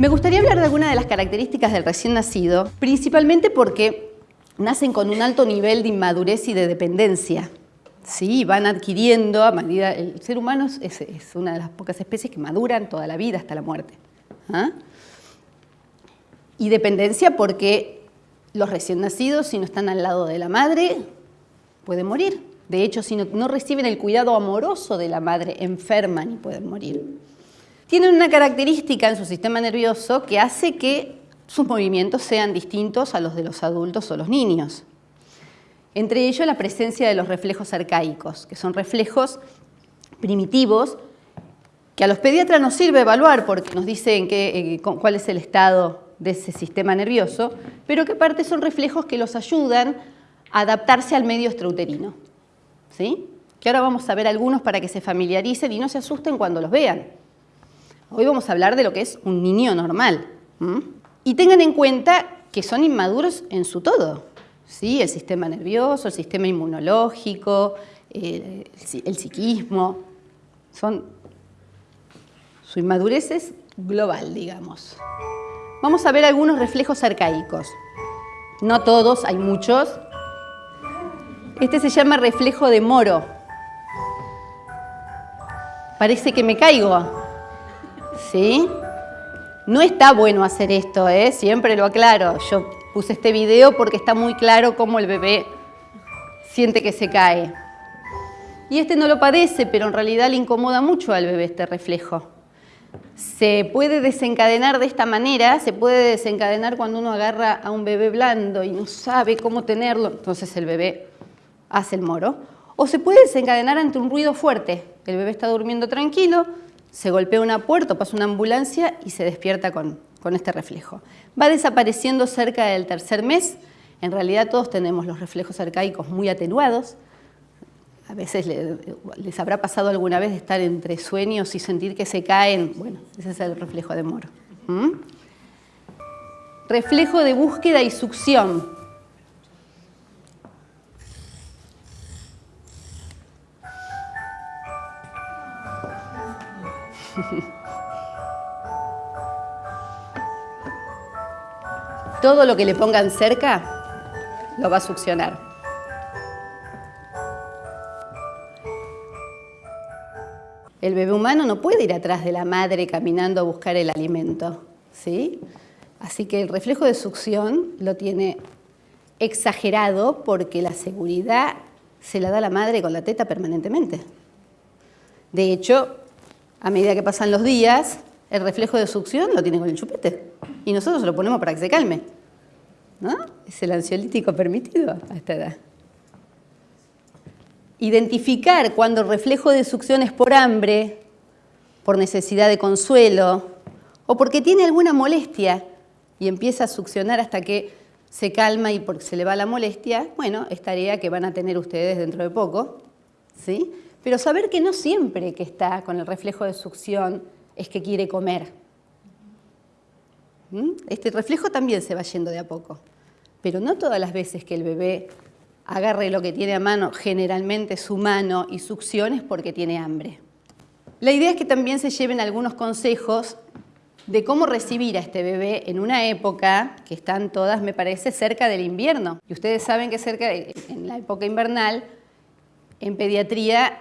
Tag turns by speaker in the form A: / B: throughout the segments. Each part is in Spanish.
A: Me gustaría hablar de algunas de las características del recién nacido, principalmente porque nacen con un alto nivel de inmadurez y de dependencia. Sí, van adquiriendo a medida... El ser humano es, una de las pocas especies que maduran toda la vida hasta la muerte. ¿ah? Y dependencia porque los recién nacidos, si no están al lado de la madre, pueden morir. De hecho, si no, reciben el cuidado amoroso de la madre, enferman y pueden morir. Tienen una característica en su sistema nervioso que hace que sus movimientos sean distintos a los de los adultos o los niños. Entre ellos la presencia de los reflejos arcaicos, que son reflejos primitivos que a los pediatras nos sirve evaluar porque nos dicen eh, cuál es el estado de ese sistema nervioso, pero que aparte son reflejos que los ayudan a adaptarse al medio extrauterino. ¿sí? Que ahora vamos a ver algunos para que se familiaricen y no se asusten cuando los vean. Hoy vamos a hablar de lo que es un niño normal. Y tengan en cuenta que son inmaduros en su todo. ¿sí? El sistema nervioso, el sistema inmunológico, el, psiquismo. Son, su inmadurez es global, digamos. Vamos a ver algunos reflejos arcaicos. No todos, hay muchos. Este se llama reflejo de moro. Parece que me caigo. ¿Sí? No está bueno hacer esto, ¿eh? siempre lo aclaro. Yo puse este video porque está muy claro cómo el bebé siente que se cae. Y este no lo padece, pero en realidad le incomoda mucho al bebé este reflejo se puede desencadenar de esta manera, se puede desencadenar cuando uno agarra a un bebé blando y no sabe cómo tenerlo, entonces el bebé hace el moro. O se puede desencadenar ante un ruido fuerte. El bebé está durmiendo tranquilo, se golpea una puerta, pasa una ambulancia y se despierta con, con este reflejo. Va desapareciendo cerca del tercer mes. En realidad todos tenemos los reflejos arcaicos muy atenuados, a veces les habrá pasado alguna vez de estar entre sueños y sentir que se caen. Bueno, ese es el reflejo de Moro. ¿Mm? Reflejo de búsqueda y succión. Todo lo que le pongan cerca lo va a succionar. El bebé humano no puede ir atrás de la madre caminando a buscar el alimento, ¿sí? Así que el reflejo de succión lo tiene exagerado porque la seguridad se la da la madre con la teta permanentemente. De hecho, a medida que pasan los días, el reflejo de succión lo tiene con el chupete. Y nosotros lo ponemos para que se calme. ¿No? Es el ansiolítico permitido a esta edad. Identificar cuando el reflejo de succión es por hambre, por necesidad de consuelo o porque tiene alguna molestia y empieza a succionar hasta que se calma y porque se le va la molestia, bueno, es tarea que van a tener ustedes dentro de poco, ¿sí? Pero saber que no siempre que está con el reflejo de succión es que quiere comer. ¿Mm? Este reflejo también se va yendo de a poco, pero no todas las veces que el bebé agarre lo que tiene a mano, generalmente su mano, y succiones porque tiene hambre. La idea es que también se lleven algunos consejos de cómo recibir a este bebé en una época que están todas, me parece, cerca del invierno. Y ustedes saben que cerca, en la época invernal, en pediatría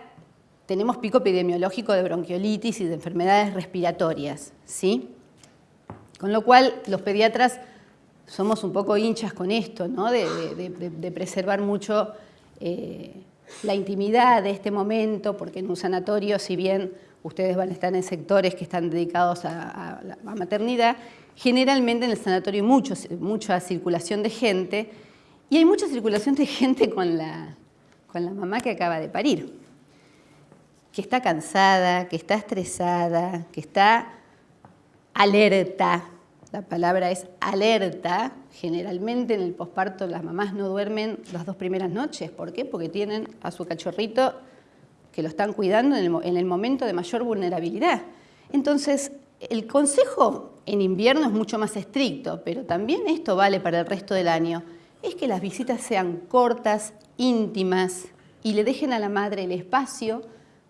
A: tenemos pico epidemiológico de bronquiolitis y de enfermedades respiratorias, ¿sí? Con lo cual, los pediatras somos un poco hinchas con esto, ¿no? de, preservar mucho eh, la intimidad de este momento, porque en un sanatorio, si bien ustedes van a estar en sectores que están dedicados a, maternidad, generalmente en el sanatorio hay mucha circulación de gente, y hay mucha circulación de gente con la, con la mamá que acaba de parir, que está cansada, que está estresada, que está alerta, la palabra es alerta. Generalmente en el posparto las mamás no duermen las dos primeras noches. ¿Por qué? Porque tienen a su cachorrito que lo están cuidando en el, momento de mayor vulnerabilidad. Entonces, el consejo en invierno es mucho más estricto, pero también esto vale para el resto del año, es que las visitas sean cortas, íntimas y le dejen a la madre el espacio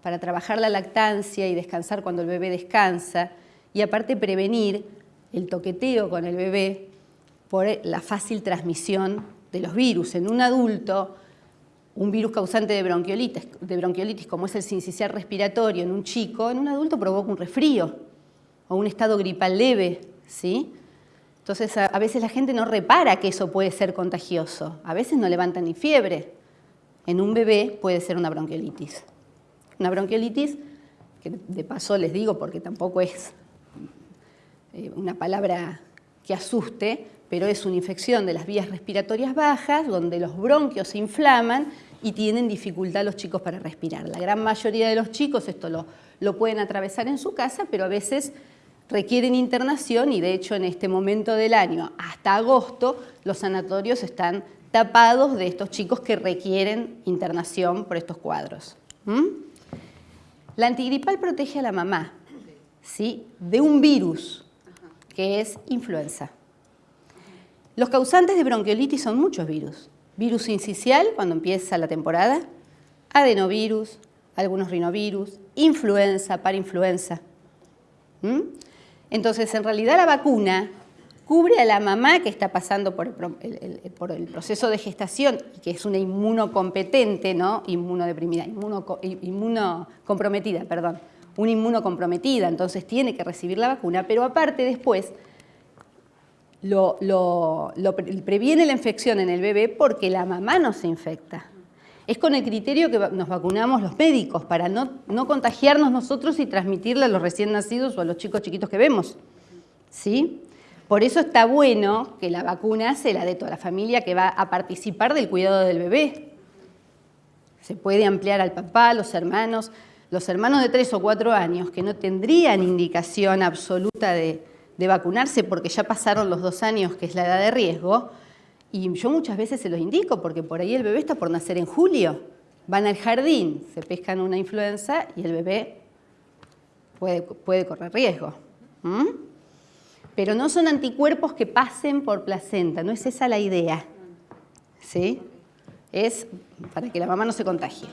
A: para trabajar la lactancia y descansar cuando el bebé descansa y aparte prevenir el toqueteo con el bebé por la fácil transmisión de los virus. En un adulto, un virus causante de bronquiolitis, como es el sincicial respiratorio en un chico, en un adulto provoca un resfrío o un estado gripal leve, ¿sí? Entonces, a, a, veces la gente no repara que eso puede ser contagioso. A veces no levanta ni fiebre. En un bebé puede ser una bronquiolitis. Una bronquiolitis, que de paso les digo porque tampoco es eh, una palabra que asuste, pero es una infección de las vías respiratorias bajas, donde los bronquios se inflaman y tienen dificultad los chicos para respirar. La gran mayoría de los chicos esto lo, lo pueden atravesar en su casa, pero a veces requieren internación y de hecho en este momento del año, hasta agosto, los sanatorios están tapados de estos chicos que requieren internación por estos cuadros. ¿Mm? La antigripal protege a la mamá ¿sí? de un virus que es influenza. Los causantes de bronquiolitis son muchos virus. Virus incisional, cuando empieza la temporada, adenovirus, algunos rinovirus, influenza, parainfluenza. ¿Mm? Entonces, en realidad la vacuna cubre a la mamá que está pasando por el, proceso de gestación y que es una inmunocompetente, ¿no? Inmunodeprimida, inmunocomprometida, perdón, una inmunocomprometida, entonces tiene que recibir la vacuna, pero aparte después lo, previene la infección en el bebé porque la mamá no se infecta. Es con el criterio que nos vacunamos los médicos para no, no contagiarnos nosotros y transmitirle a los recién nacidos o a los chicos chiquitos que vemos. ¿Sí? Por eso está bueno que la vacuna sea la de toda la familia que va a participar del cuidado del bebé. Se puede ampliar al papá, los hermanos, los hermanos de 3 o 4 años que no tendrían indicación absoluta de, vacunarse porque ya pasaron los dos años, que es la edad de riesgo, y yo muchas veces se los indico porque por ahí el bebé está por nacer en julio. Van al jardín, se pescan una influenza y el bebé puede, puede correr riesgo. ¿Mm? Pero no son anticuerpos que pasen por placenta, no es esa la idea. ¿Sí? Es para que la mamá no se contagie.